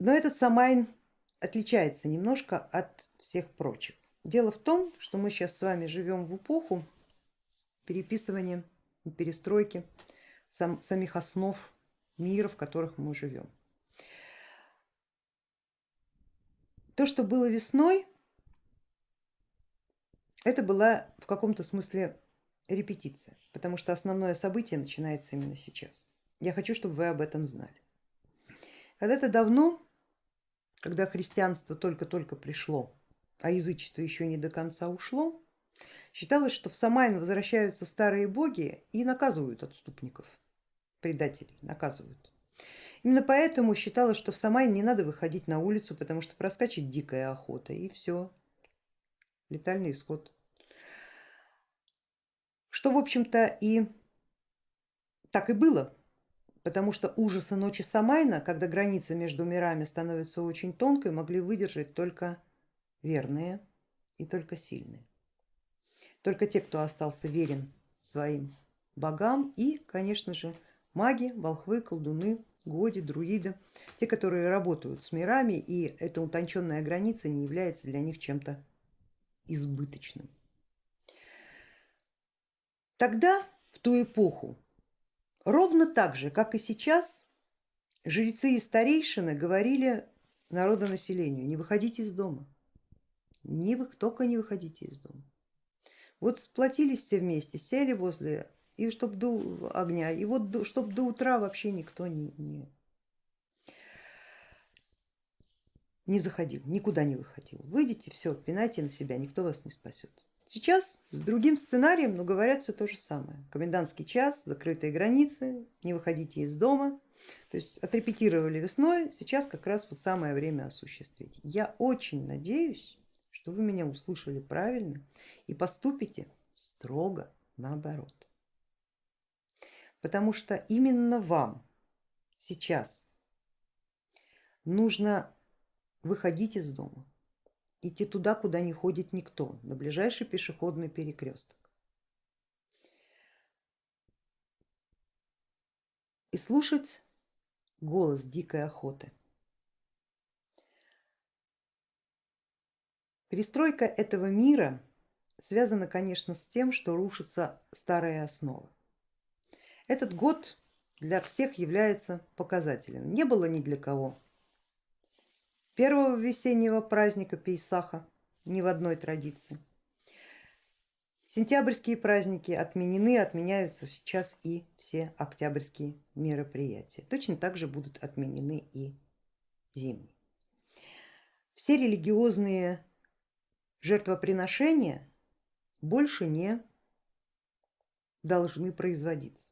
Но этот Самайн отличается немножко от всех прочих. Дело в том, что мы сейчас с вами живем в эпоху переписывания, перестройки сам, самих основ мира, в которых мы живем. То, что было весной, это была в каком-то смысле репетиция, потому что основное событие начинается именно сейчас. Я хочу, чтобы вы об этом знали. Когда-то давно, когда христианство только-только пришло, а язычество еще не до конца ушло, считалось, что в Самайн возвращаются старые боги и наказывают отступников, предателей наказывают. Именно поэтому считалось, что в Самайн не надо выходить на улицу, потому что проскачет дикая охота и все, летальный исход. Что в общем-то и так и было, потому что ужасы ночи Самайна, когда граница между мирами становится очень тонкой, могли выдержать только верные и только сильные. Только те, кто остался верен своим богам и, конечно же, маги, волхвы, колдуны, годи, друиды, те, которые работают с мирами, и эта утонченная граница не является для них чем-то избыточным. Тогда, в ту эпоху, ровно так же, как и сейчас, жрецы и старейшины говорили народонаселению, не выходите из дома, не вы, только не выходите из дома. Вот сплотились все вместе, сели возле и чтоб до огня, и вот чтоб до утра вообще никто не, не, не заходил, никуда не выходил. Выйдите, все, пинайте на себя, никто вас не спасет. Сейчас с другим сценарием, но говорят все то же самое. Комендантский час, закрытые границы, не выходите из дома. То есть отрепетировали весной, сейчас как раз вот самое время осуществить. Я очень надеюсь, что вы меня услышали правильно и поступите строго наоборот. Потому что именно вам сейчас нужно выходить из дома, идти туда, куда не ходит никто, на ближайший пешеходный перекресток. И слушать голос дикой охоты. Перестройка этого мира связана, конечно, с тем, что рушатся старые основы. Этот год для всех является показателен. Не было ни для кого первого весеннего праздника Пейсаха, ни в одной традиции. Сентябрьские праздники отменены, отменяются сейчас и все октябрьские мероприятия. Точно так же будут отменены и зимние. Все религиозные жертвоприношения больше не должны производиться.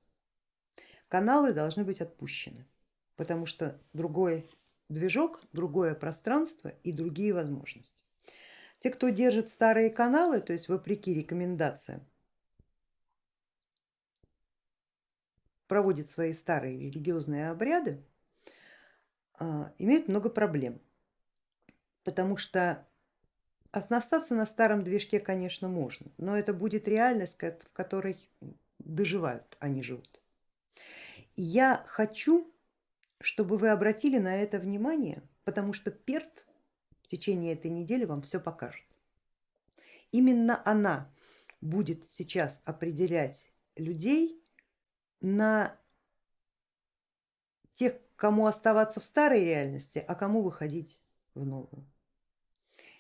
Каналы должны быть отпущены, потому что другой движок, другое пространство и другие возможности. Те, кто держит старые каналы, то есть вопреки рекомендациям, проводит свои старые религиозные обряды, а, имеют много проблем, потому что Остаться на старом движке, конечно, можно, но это будет реальность, в которой доживают, а не живут. И я хочу, чтобы вы обратили на это внимание, потому что Перт в течение этой недели вам все покажет. Именно она будет сейчас определять людей на тех, кому оставаться в старой реальности, а кому выходить в новую.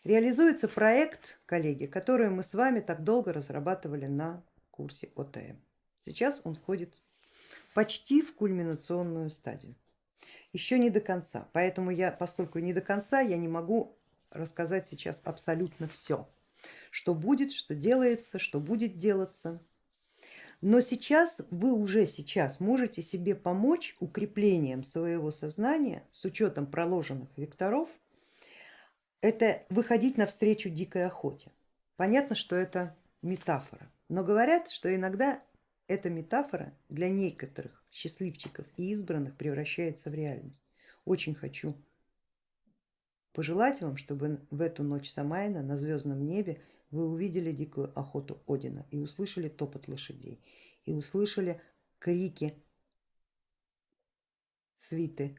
Реализуется проект, коллеги, который мы с вами так долго разрабатывали на курсе ОТМ. Сейчас он входит почти в кульминационную стадию. Еще не до конца, поэтому я, поскольку не до конца, я не могу рассказать сейчас абсолютно все, что будет, что делается, что будет делаться. Но сейчас вы уже сейчас можете себе помочь укреплением своего сознания с учетом проложенных векторов это выходить навстречу дикой охоте. Понятно, что это метафора, но говорят, что иногда эта метафора для некоторых счастливчиков и избранных превращается в реальность. Очень хочу пожелать вам, чтобы в эту ночь Самайна на звездном небе вы увидели дикую охоту Одина и услышали топот лошадей, и услышали крики свиты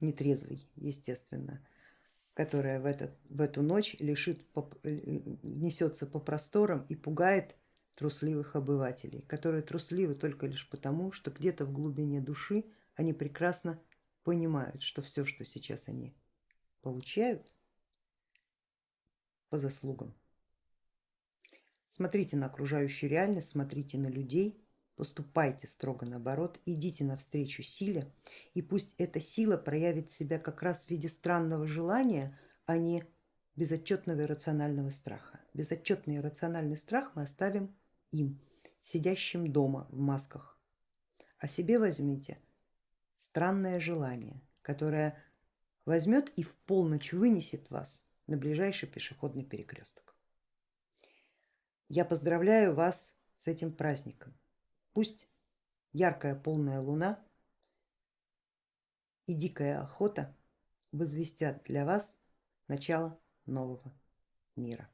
нетрезвый, естественно, которая в, этот, в эту ночь лишит, несется по просторам и пугает трусливых обывателей, которые трусливы только лишь потому, что где-то в глубине души они прекрасно понимают, что все, что сейчас они получают, по заслугам. Смотрите на окружающую реальность, смотрите на людей, поступайте строго наоборот, идите навстречу силе, и пусть эта сила проявит себя как раз в виде странного желания, а не безотчетного иррационального страха. Безотчетный иррациональный страх мы оставим им, сидящим дома в масках. О себе возьмите странное желание, которое возьмет и в полночь вынесет вас на ближайший пешеходный перекресток. Я поздравляю вас с этим праздником. Пусть яркая полная луна и дикая охота возвестят для вас начало нового мира.